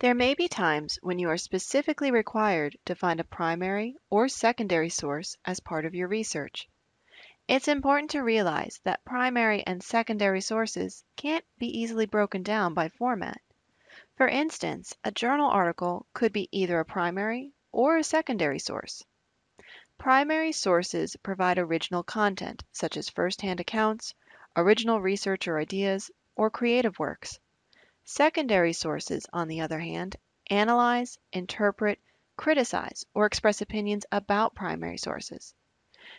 There may be times when you are specifically required to find a primary or secondary source as part of your research. It's important to realize that primary and secondary sources can't be easily broken down by format. For instance, a journal article could be either a primary or a secondary source. Primary sources provide original content, such as first-hand accounts, original research or ideas, or creative works. Secondary sources, on the other hand, analyze, interpret, criticize, or express opinions about primary sources.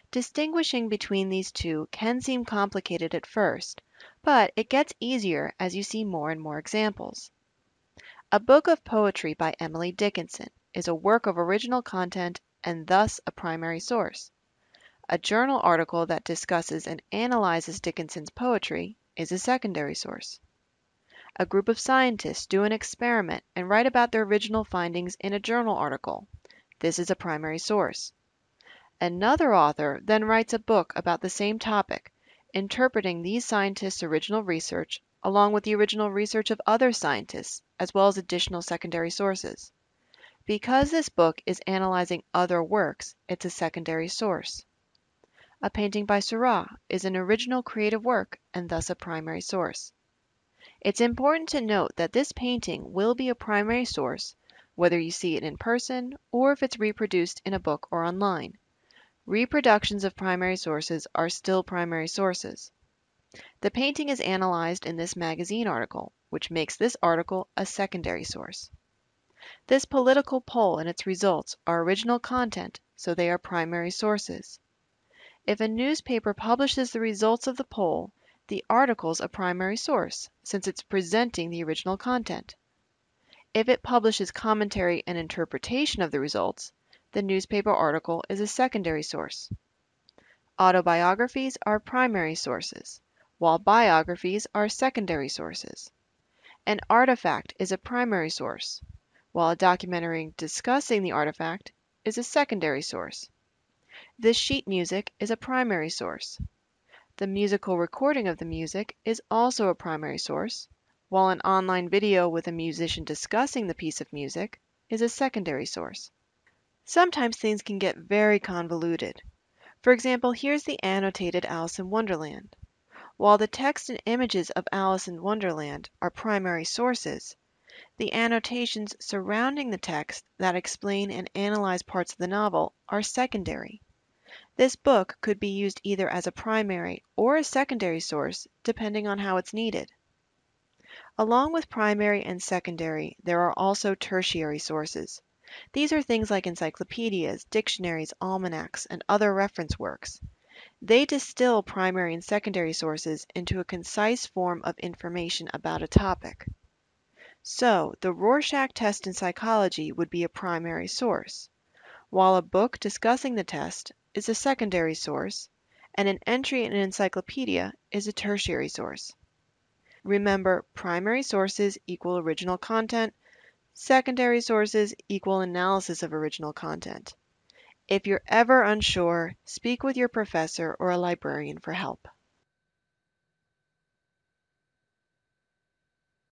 Distinguishing between these two can seem complicated at first, but it gets easier as you see more and more examples. A book of poetry by Emily Dickinson is a work of original content and thus a primary source. A journal article that discusses and analyzes Dickinson's poetry is a secondary source. A group of scientists do an experiment and write about their original findings in a journal article. This is a primary source. Another author then writes a book about the same topic, interpreting these scientists' original research along with the original research of other scientists, as well as additional secondary sources. Because this book is analyzing other works, it's a secondary source. A painting by Seurat is an original creative work and thus a primary source. It's important to note that this painting will be a primary source whether you see it in person or if it's reproduced in a book or online. Reproductions of primary sources are still primary sources. The painting is analyzed in this magazine article, which makes this article a secondary source. This political poll and its results are original content, so they are primary sources. If a newspaper publishes the results of the poll, the article's a primary source, since it's presenting the original content. If it publishes commentary and interpretation of the results, the newspaper article is a secondary source. Autobiographies are primary sources, while biographies are secondary sources. An artifact is a primary source, while a documentary discussing the artifact is a secondary source. The sheet music is a primary source. The musical recording of the music is also a primary source, while an online video with a musician discussing the piece of music is a secondary source. Sometimes things can get very convoluted. For example, here's the annotated Alice in Wonderland. While the text and images of Alice in Wonderland are primary sources, the annotations surrounding the text that explain and analyze parts of the novel are secondary. This book could be used either as a primary or a secondary source depending on how it's needed. Along with primary and secondary, there are also tertiary sources. These are things like encyclopedias, dictionaries, almanacs, and other reference works. They distill primary and secondary sources into a concise form of information about a topic. So, the Rorschach test in psychology would be a primary source, while a book discussing the test is a secondary source, and an entry in an encyclopedia is a tertiary source. Remember, primary sources equal original content, secondary sources equal analysis of original content. If you're ever unsure, speak with your professor or a librarian for help.